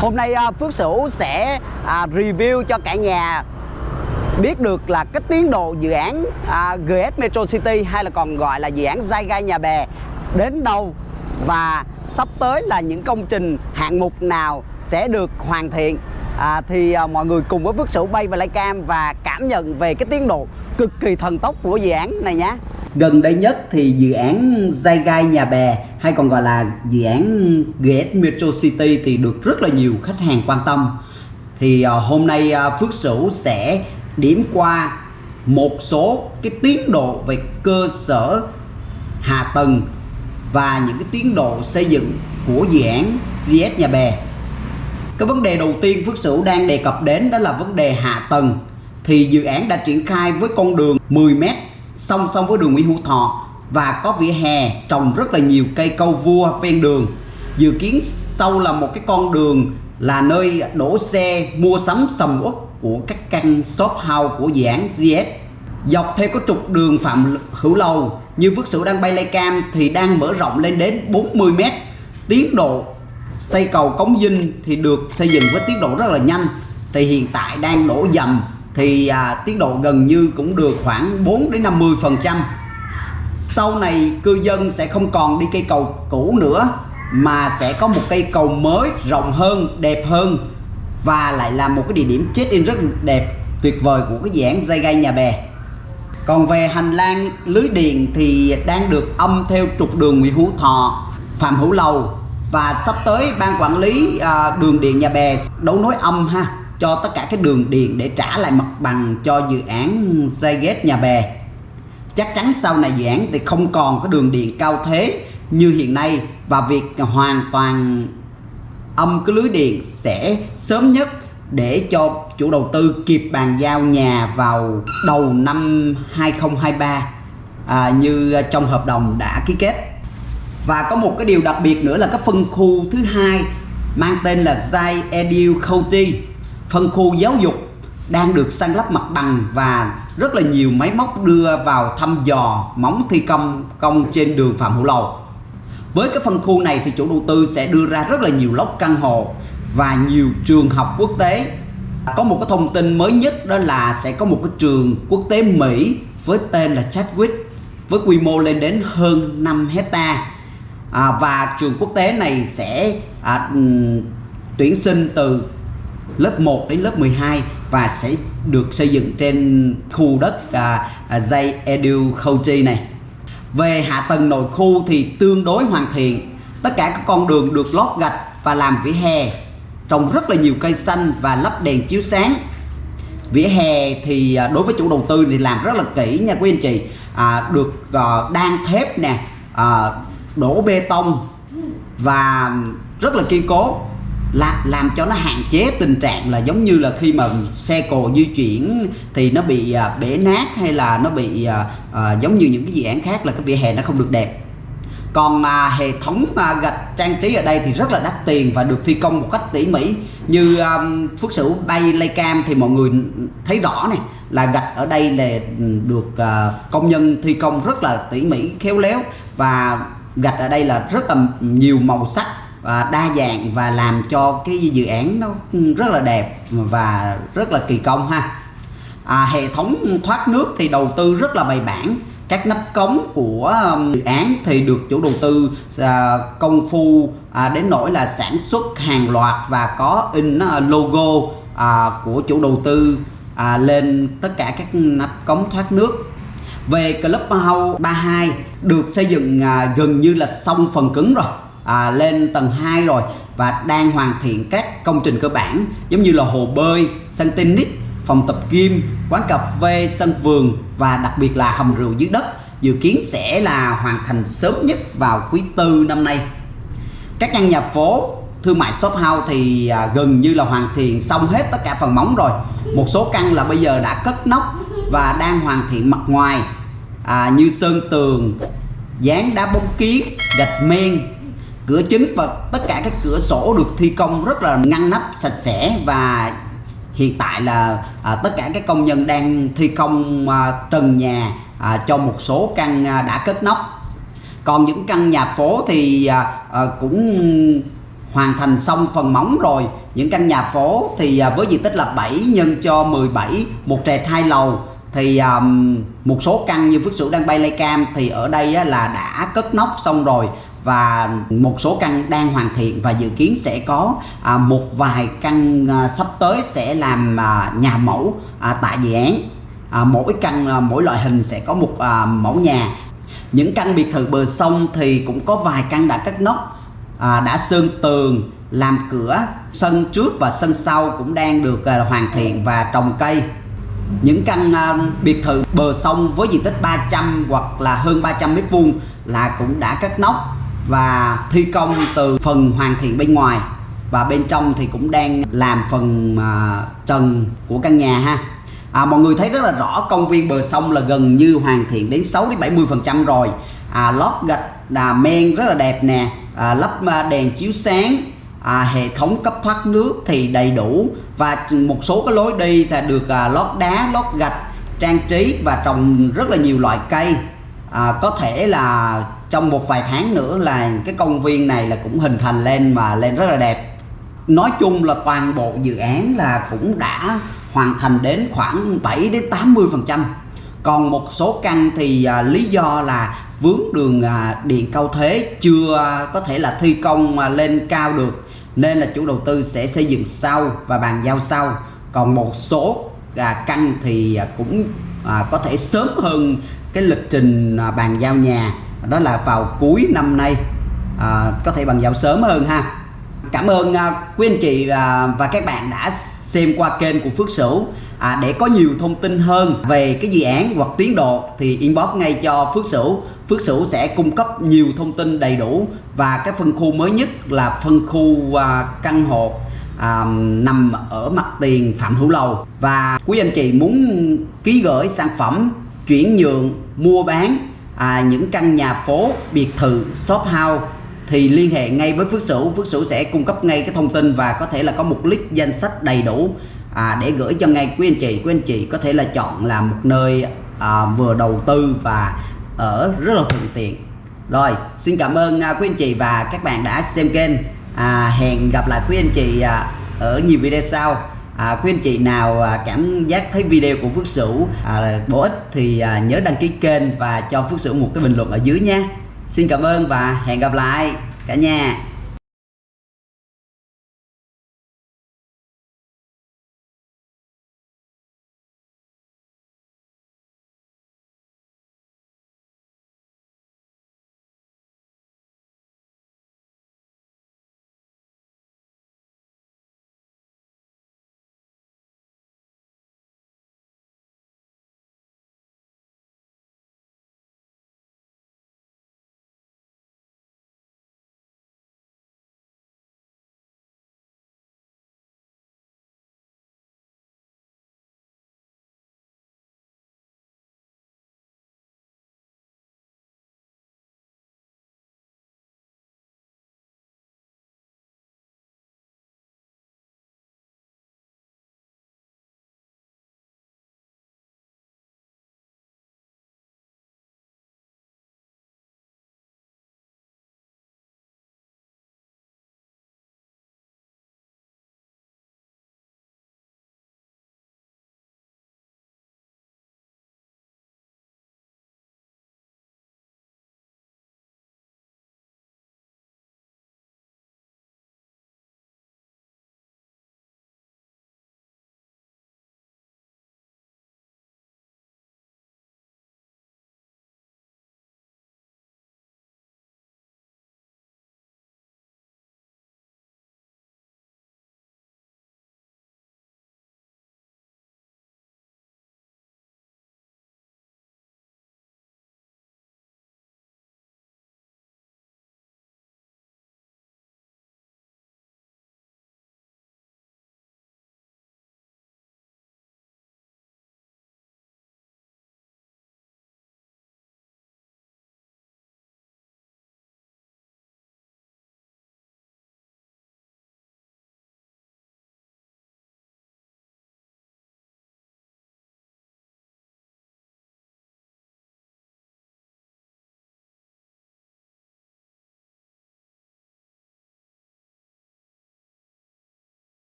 Hôm nay à, Phước Sửu sẽ à, review cho cả nhà biết được là cái tiến độ dự án à, GS Metro City hay là còn gọi là dự án Zai Gai Nhà Bè đến đâu và sắp tới là những công trình hạng mục nào sẽ được hoàn thiện. À, thì à, mọi người cùng với Phước Sửu bay và lay cam và cảm nhận về cái tiến độ cực kỳ thần tốc của dự án này nhé. Gần đây nhất thì dự án Zai Gai Nhà Bè, hay còn gọi là dự án GS Metro City thì được rất là nhiều khách hàng quan tâm. Thì ờ, hôm nay ờ, Phước Sửu sẽ điểm qua một số cái tiến độ về cơ sở hạ tầng và những cái tiến độ xây dựng của dự án GS Nhà Bè. Cái vấn đề đầu tiên Phước Sửu đang đề cập đến đó là vấn đề hạ tầng. Thì dự án đã triển khai với con đường 10m song song với đường Nguyễn Hữu Thọ và có vỉa hè trồng rất là nhiều cây câu vua ven đường. Dự kiến sau là một cái con đường là nơi đổ xe mua sắm sầm uất của các căn shop house của dự án GS. Dọc theo có trục đường Phạm Hữu Lầu, như Phước Sửu đang bay lay cam thì đang mở rộng lên đến 40m. Tiến độ xây cầu Cống Vinh thì được xây dựng với tiến độ rất là nhanh. Thì hiện tại đang đổ dầm thì à, tiến độ gần như cũng được khoảng 4 đến 50 phần trăm. Sau này cư dân sẽ không còn đi cây cầu cũ nữa mà sẽ có một cây cầu mới rộng hơn đẹp hơn và lại là một cái địa điểm check in rất đẹp tuyệt vời của cái dự án dây gai nhà bè. Còn về hành lang lưới điện thì đang được âm theo trục đường Nguyễn Hữu Thọ Phạm Hữu Lầu và sắp tới ban quản lý à, đường điện nhà bè đấu nối âm ha cho tất cả các đường điện để trả lại mặt bằng cho dự án xây ghép nhà bè. Chắc chắn sau này dự án thì không còn có đường điện cao thế như hiện nay và việc hoàn toàn âm cái lưới điện sẽ sớm nhất để cho chủ đầu tư kịp bàn giao nhà vào đầu năm 2023 à, như trong hợp đồng đã ký kết. Và có một cái điều đặc biệt nữa là cái phân khu thứ hai mang tên là Zai Edu County phân khu giáo dục đang được san lấp mặt bằng và rất là nhiều máy móc đưa vào thăm dò móng thi công công trên đường Phạm Hữu Lầu. Với cái phân khu này thì chủ đầu tư sẽ đưa ra rất là nhiều lốc căn hộ và nhiều trường học quốc tế. Có một cái thông tin mới nhất đó là sẽ có một cái trường quốc tế Mỹ với tên là Chadwick với quy mô lên đến hơn 5 hecta à, và trường quốc tế này sẽ à, ừ, tuyển sinh từ lớp 1 đến lớp 12 và sẽ được xây dựng trên khu đất à, à, Edu County này. Về hạ tầng nội khu thì tương đối hoàn thiện. Tất cả các con đường được lót gạch và làm vỉa hè, trồng rất là nhiều cây xanh và lắp đèn chiếu sáng. Vỉa hè thì à, đối với chủ đầu tư thì làm rất là kỹ nha quý anh chị. À, được uh, đan thép nè, uh, đổ bê tông và rất là kiên cố là làm cho nó hạn chế tình trạng là giống như là khi mà xe cộ di chuyển thì nó bị à, bể nát hay là nó bị à, à, giống như những cái dự án khác là cái vỉa hè nó không được đẹp. Còn mà hệ thống à, gạch trang trí ở đây thì rất là đắt tiền và được thi công một cách tỉ mỉ. Như um, Phước Sửu bay lay cam thì mọi người thấy rõ này là gạch ở đây là được uh, công nhân thi công rất là tỉ mỉ khéo léo và gạch ở đây là rất là nhiều màu sắc. À, đa dạng và làm cho cái dự án nó rất là đẹp và rất là kỳ công ha. À, hệ thống thoát nước thì đầu tư rất là bài bản. Các nắp cống của um, dự án thì được chủ đầu tư à, công phu à, đến nỗi là sản xuất hàng loạt và có in logo của chủ đầu tư lên tất cả các nắp cống thoát nước. Về Clubhouse 32 được xây dựng gần như là xong phần cứng rồi à, lên tầng 2 rồi và đang hoàn thiện các công trình cơ bản giống như là hồ bơi, sân tennis, phòng tập gym, quán cà phê, sân vườn và đặc biệt là hầm rượu dưới đất dự kiến sẽ là hoàn thành sớm nhất vào quý tư năm nay. Các căn nhà phố thương mại shop house thì à, gần như là hoàn thiện xong hết tất cả phần móng rồi. Một số căn là bây giờ đã cất nóc và đang hoàn thiện mặt ngoài à, như sơn tường, dán đá bóng kiến, gạch men, cửa chính và tất cả các cửa sổ được thi công rất là ngăn nắp sạch sẽ và hiện tại là à, tất cả các công nhân đang thi công à, trần nhà à, cho một số căn à, đã cất nóc. Còn những căn nhà phố thì à, à, cũng hoàn thành xong phần móng rồi. Những căn nhà phố thì à, với diện tích là 7 nhân cho 17 một trệt hai lầu thì um, một số căn như Phước Sửu đang bay lay cam thì ở đây á, là đã cất nóc xong rồi và một số căn đang hoàn thiện và dự kiến sẽ có à, một vài căn à, sắp tới sẽ làm à, nhà mẫu à, tại dự án. À, mỗi căn à, mỗi loại hình sẽ có một à, mẫu nhà. Những căn biệt thự bờ sông thì cũng có vài căn đã cắt nóc à, đã sơn tường làm cửa. Sân trước và sân sau cũng đang được à, hoàn thiện và trồng cây. Những căn à, biệt thự bờ sông với diện tích 300 hoặc là hơn 300 mét vuông là cũng đã cắt nóc và thi công từ phần hoàn thiện bên ngoài. Và bên trong thì cũng đang làm phần à, trần của căn nhà ha. À, mọi người thấy rất là rõ công viên bờ sông là gần như hoàn thiện đến 6 đến 70 phần trăm rồi. À, lót gạch là men rất là đẹp nè. À, lắp à, đèn chiếu sáng. À, hệ thống cấp thoát nước thì đầy đủ. Và một số cái lối đi là được à, lót đá lót gạch trang trí và trồng rất là nhiều loại cây à, có thể là trong một vài tháng nữa là cái công viên này là cũng hình thành lên và lên rất là đẹp. Nói chung là toàn bộ dự án là cũng đã hoàn thành đến khoảng 7 đến 80 phần trăm. Còn một số căn thì à, lý do là vướng đường à, điện cao thế chưa à, có thể là thi công à, lên cao được nên là chủ đầu tư sẽ xây dựng sau và bàn giao sau. Còn một số à, căn thì à, cũng à, có thể sớm hơn cái lịch trình à, bàn giao nhà đó là vào cuối năm nay. À, có thể bàn giao sớm hơn ha. Cảm ơn à, quý anh chị à, và các bạn đã xem qua kênh của Phước Sửu. À, để có nhiều thông tin hơn về cái dự án hoặc tiến độ thì inbox ngay cho Phước Sửu. Phước Sửu sẽ cung cấp nhiều thông tin đầy đủ và cái phân khu mới nhất là phân khu à, căn hộ à, nằm ở mặt tiền Phạm Hữu Lầu. Và quý anh chị muốn ký gửi sản phẩm chuyển nhượng mua bán à, những căn nhà phố biệt thự shop house thì liên hệ ngay với Phước Sửu. Phước Sửu sẽ cung cấp ngay cái thông tin và có thể là có một list danh sách đầy đủ à, để gửi cho ngay. Quý anh chị quý anh chị có thể là chọn là một nơi à, vừa đầu tư và ở rất là thuận tiện. Rồi xin cảm ơn à, quý anh chị và các bạn đã xem kênh. À, hẹn gặp lại quý anh chị à, ở nhiều video sau à, quý anh chị nào à, cảm giác thấy video của Phước Sửu à, bổ ích thì à, nhớ đăng ký kênh và cho Phước Sửu một cái bình luận ở dưới nha. Xin cảm ơn và hẹn gặp lại cả nhà.